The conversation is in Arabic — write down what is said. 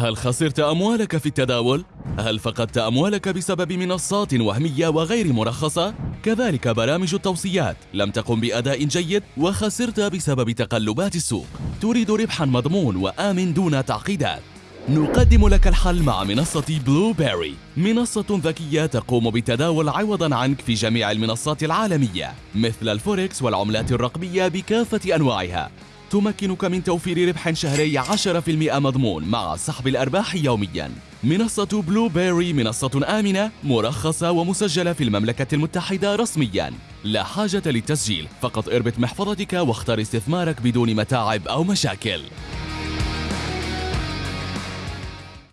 هل خسرت أموالك في التداول؟ هل فقدت أموالك بسبب منصات وهمية وغير مرخصة؟ كذلك برامج التوصيات. لم تقم بأداء جيد وخسرت بسبب تقلبات السوق. تريد ربحا مضمون وآمن دون تعقيدات. نقدم لك الحل مع منصة Blueberry منصة ذكية تقوم بالتداول عوضا عنك في جميع المنصات العالمية مثل الفوركس والعملات الرقمية بكافة أنواعها. تمكنك من توفير ربح شهري 10% مضمون مع سحب الأرباح يومياً. منصة بلو بيري منصة آمنة مرخصة ومسجلة في المملكة المتحدة رسمياً. لا حاجة للتسجيل، فقط اربط محفظتك واختر استثمارك بدون متاعب أو مشاكل.